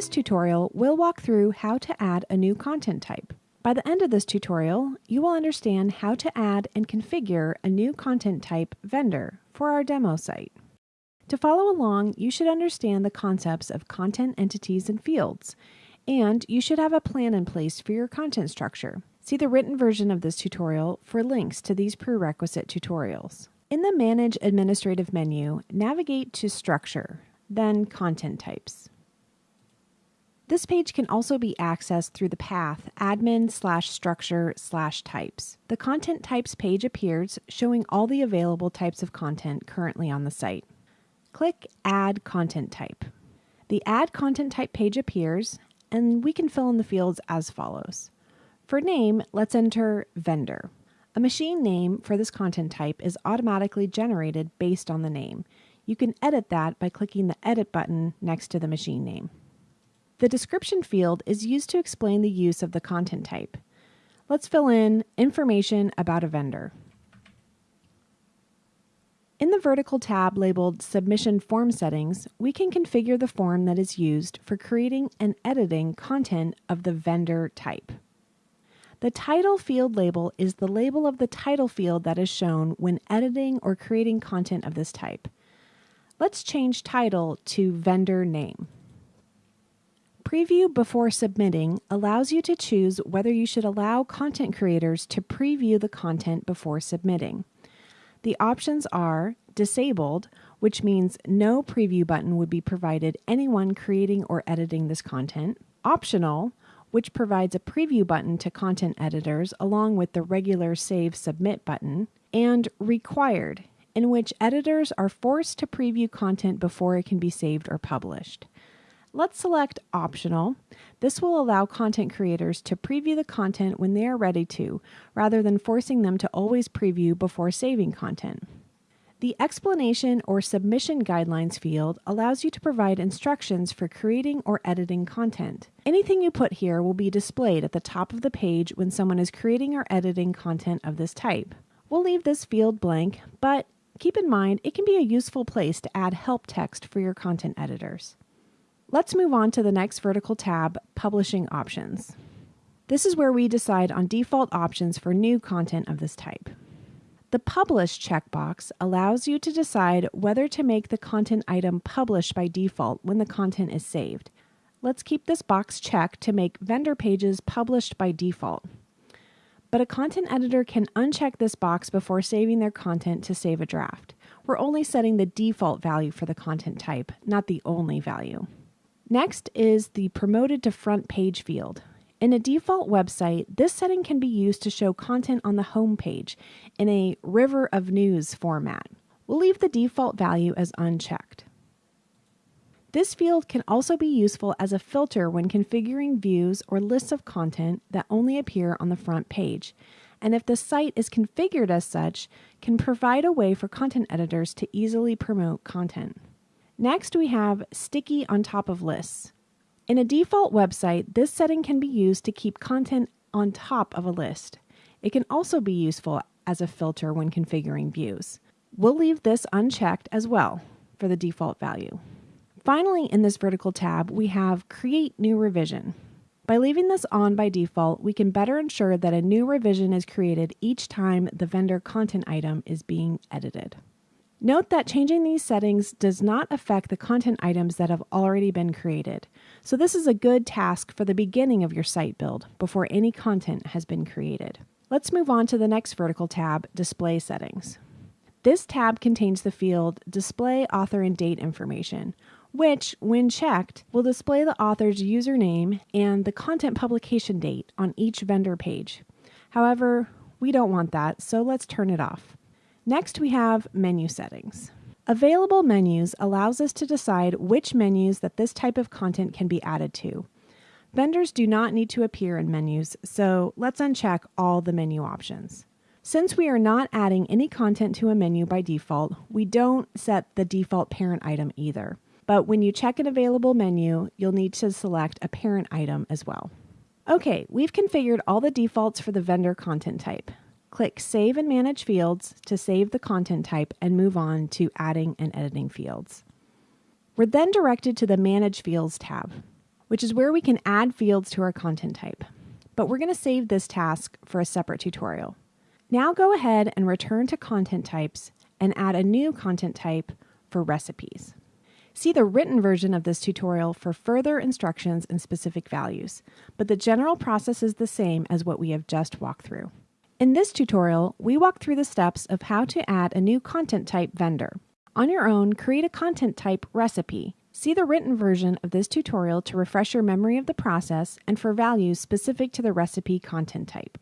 this tutorial, we'll walk through how to add a new content type. By the end of this tutorial, you will understand how to add and configure a new content type vendor for our demo site. To follow along, you should understand the concepts of content entities and fields, and you should have a plan in place for your content structure. See the written version of this tutorial for links to these prerequisite tutorials. In the Manage Administrative menu, navigate to Structure, then Content Types. This page can also be accessed through the path admin slash structure slash types. The content types page appears showing all the available types of content currently on the site. Click Add Content Type. The Add Content Type page appears and we can fill in the fields as follows. For name, let's enter vendor. A machine name for this content type is automatically generated based on the name. You can edit that by clicking the Edit button next to the machine name. The description field is used to explain the use of the content type. Let's fill in information about a vendor. In the vertical tab labeled Submission Form Settings, we can configure the form that is used for creating and editing content of the vendor type. The title field label is the label of the title field that is shown when editing or creating content of this type. Let's change title to vendor name. Preview before submitting allows you to choose whether you should allow content creators to preview the content before submitting. The options are disabled, which means no preview button would be provided anyone creating or editing this content, optional, which provides a preview button to content editors along with the regular Save Submit button, and required, in which editors are forced to preview content before it can be saved or published. Let's select Optional. This will allow content creators to preview the content when they are ready to, rather than forcing them to always preview before saving content. The Explanation or Submission Guidelines field allows you to provide instructions for creating or editing content. Anything you put here will be displayed at the top of the page when someone is creating or editing content of this type. We'll leave this field blank, but keep in mind it can be a useful place to add help text for your content editors. Let's move on to the next vertical tab, Publishing Options. This is where we decide on default options for new content of this type. The Publish checkbox allows you to decide whether to make the content item published by default when the content is saved. Let's keep this box checked to make vendor pages published by default. But a content editor can uncheck this box before saving their content to save a draft. We're only setting the default value for the content type, not the only value. Next is the Promoted to Front Page field. In a default website, this setting can be used to show content on the home page in a river of news format. We'll leave the default value as unchecked. This field can also be useful as a filter when configuring views or lists of content that only appear on the front page, and if the site is configured as such, can provide a way for content editors to easily promote content. Next, we have Sticky on top of lists. In a default website, this setting can be used to keep content on top of a list. It can also be useful as a filter when configuring views. We'll leave this unchecked as well for the default value. Finally, in this vertical tab, we have Create New Revision. By leaving this on by default, we can better ensure that a new revision is created each time the vendor content item is being edited. Note that changing these settings does not affect the content items that have already been created. So this is a good task for the beginning of your site build before any content has been created. Let's move on to the next vertical tab, Display Settings. This tab contains the field Display Author and Date Information, which, when checked, will display the author's username and the content publication date on each vendor page. However, we don't want that, so let's turn it off. Next, we have menu settings. Available menus allows us to decide which menus that this type of content can be added to. Vendors do not need to appear in menus, so let's uncheck all the menu options. Since we are not adding any content to a menu by default, we don't set the default parent item either. But when you check an available menu, you'll need to select a parent item as well. Okay, we've configured all the defaults for the vendor content type. Click Save and Manage Fields to save the content type and move on to adding and editing fields. We're then directed to the Manage Fields tab. which is where we can add fields to our content type. But we're going to save this task for a separate tutorial. Now go ahead and return to content types and add a new content type for recipes. See the written version of this tutorial for further instructions and specific values, but the general process is the same as what we have just walked through. In this tutorial, we walk through the steps of how to add a new content type vendor. On your own, create a content type recipe. See the written version of this tutorial to refresh your memory of the process and for values specific to the recipe content type.